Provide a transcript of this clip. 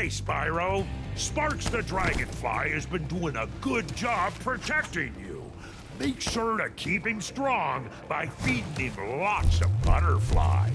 Hey, Spyro. Sparks the Dragonfly has been doing a good job protecting you. Make sure to keep him strong by feeding him lots of butterflies.